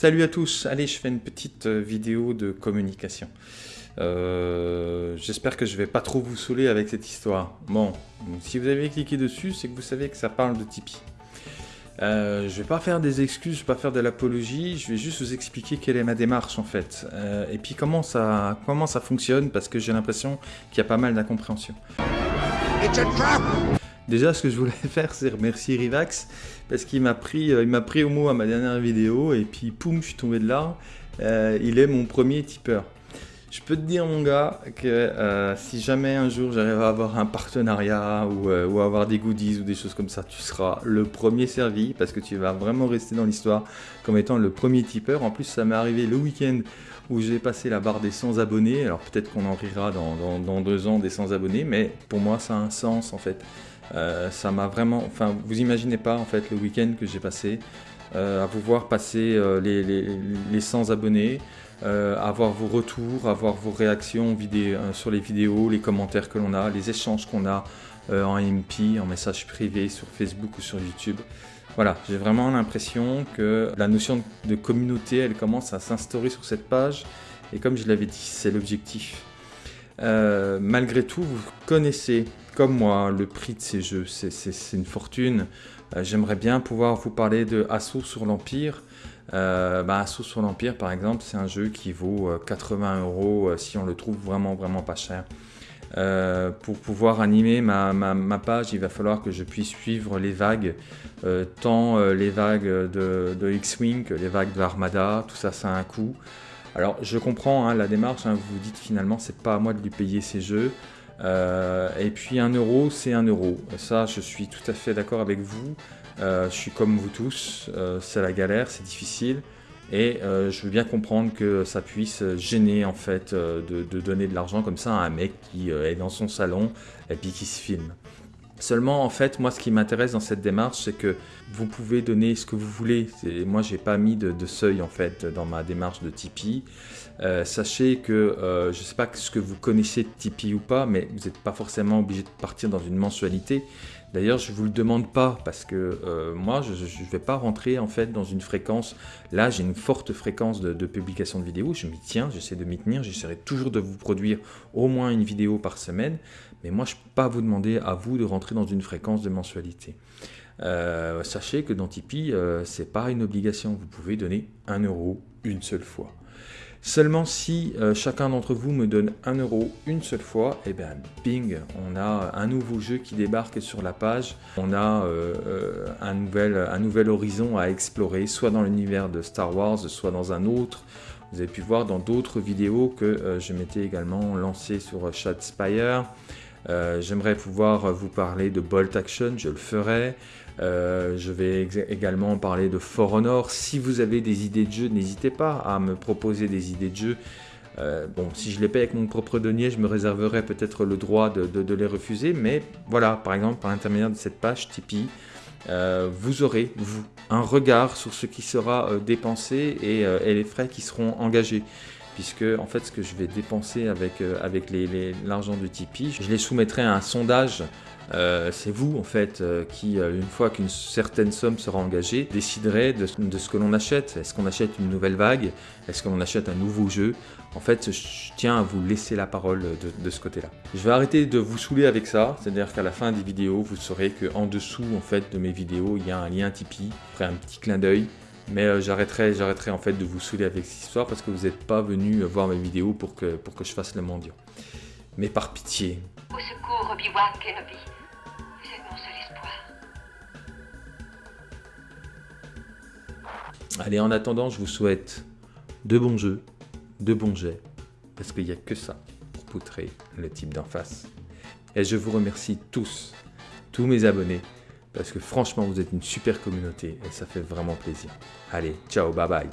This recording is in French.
Salut à tous, allez je fais une petite euh, vidéo de communication. Euh, j'espère que je vais pas trop vous saouler avec cette histoire. Bon, si vous avez cliqué dessus, c'est que vous savez que ça parle de Tipeee. Euh, je vais pas faire des excuses, je vais pas faire de l'apologie, je vais juste vous expliquer quelle est ma démarche en fait. Euh, et puis comment ça, comment ça fonctionne, parce que j'ai l'impression qu'il y a pas mal d'incompréhension. Déjà, ce que je voulais faire, c'est remercier Rivax, parce qu'il m'a pris, euh, m'a pris au mot à ma dernière vidéo, et puis poum, je suis tombé de là. Euh, il est mon premier tipeur. Je peux te dire, mon gars, que euh, si jamais un jour j'arrive à avoir un partenariat ou, ou, avoir des goodies ou des choses comme ça, tu seras le premier servi parce que tu vas vraiment rester dans l'histoire comme étant le premier tipeur. En plus, ça m'est arrivé le week-end où j'ai passé la barre des 100 abonnés. Alors peut-être qu'on en rira dans, deux ans des 100 abonnés, mais pour moi, ça a un sens en fait. Euh, ça m'a vraiment, enfin, vous imaginez pas en fait le week-end que j'ai passé euh, à vous voir passer euh, les, les, les, 100 abonnés, avoir vos retours, avoir vos réactions vidéo, sur les vidéos, les commentaires que l'on a, les échanges qu'on a en MP, en message privé sur Facebook ou sur YouTube. Voilà, j'ai vraiment l'impression que la notion de communauté, elle commence à s'instaurer sur cette page. Et comme je l'avais dit, c'est l'objectif. malgré tout, vous connaissez comme moi, le prix de ces jeux, c'est une fortune. Euh, j'aimerais bien pouvoir vous parler de Assaut sur l'Empire. Euh, bah, Assaut sur l'Empire, par exemple, c'est un jeu qui vaut 80 euh, euros si on le trouve vraiment, vraiment pas cher. pour pouvoir animer ma, page, il va falloir que je puisse suivre les vagues, tant les vagues de, X-Wing les vagues de Armada, tout ça, ça a un coût. Alors, je comprends hein, la démarche, hein, vous vous dites finalement, c'est pas à moi de lui payer ces jeux. Euh, et puis un euro, c'est un euro. Ça, je suis tout à fait d'accord avec vous. Euh, je suis comme vous tous, euh, c'est la galère, c'est difficile. Et je veux bien comprendre que ça puisse gêner en fait de, de donner de l'argent comme ça à un mec qui est dans son salon et puis qui se filme. Seulement, en fait, moi, ce qui m'intéresse dans cette démarche, c'est que vous pouvez donner ce que vous voulez. Moi, j'ai pas mis de, seuil, en fait, dans ma démarche de Tipeee. Euh, sachez que, euh, je sais pas ce que vous connaissez de Tipeee ou pas, mais vous n'êtes pas forcément obligé de partir dans une mensualité. D'ailleurs, je ne vous le demande pas parce que euh, moi, je ne vais pas rentrer en fait dans une fréquence. Là, j'ai une forte fréquence de, publication de vidéos. Je m'y tiens, j'essaie de m'y tenir. J'essaierai toujours de vous produire au moins une vidéo par semaine. Mais moi, je ne peux pas vous demander à vous de rentrer dans une fréquence de mensualité. Euh, sachez que dans Tipeee, euh, ce n'est pas une obligation. Vous pouvez donner un euro une seule fois. Seulement si euh, chacun d'entre vous me donne un euro une seule fois, et eh bien bing, on a un nouveau jeu qui débarque sur la page. On a un, nouvel, un nouvel horizon à explorer, soit dans l'univers de Star Wars, soit dans un autre. Vous avez pu voir dans d'autres vidéos que je m'étais également lancé sur Shadspire. Euh, j'aimerais pouvoir vous parler de Bolt Action, je le ferai. Euh, je vais également parler de For Honor. Si vous avez des idées de jeu, n'hésitez pas à me proposer des idées de jeu. Euh, bon, si je les paye avec mon propre denier, je me réserverai peut-être le droit de, les refuser. Mais voilà, par exemple, par l'intermédiaire de cette page Tipeee, vous aurez, vous, un regard sur ce qui sera dépensé et, les frais qui seront engagés puisque en fait ce que je vais dépenser avec, euh, avec l'argent de Tipeee, je les soumettrai à un sondage euh, c'est vous en fait euh, qui, une fois qu'une certaine somme sera engagée, déciderez de, ce que l'on achète. Est-ce qu'on achète une nouvelle vague? Est-ce qu'on achète un nouveau jeu? En fait, je tiens à vous laisser la parole de, de ce côté-là. Je vais arrêter de vous saouler avec ça, c'est-à-dire qu'à la fin des vidéos, vous saurez qu'en dessous en fait de mes vidéos, il y a un lien Tipeee. Ferai un petit clin d'œil mais euh, j'arrêterai, j'arrêterai en fait de vous saouler avec cette histoire parce que vous n'êtes pas venu voir mes vidéos pour que, pour que je fasse le mendiant. Mais par pitié. Au secours, Obi-Wan Kenobi. Vous êtes mon seul espoir. Allez, en attendant, je vous souhaite de bons jeux, de bons jets, parce qu'il n'y a que ça pour poutrer le type d'en face. Et je vous remercie tous, tous mes abonnés, parce que franchement, vous êtes une super communauté et ça fait vraiment plaisir. Allez, ciao, bye bye.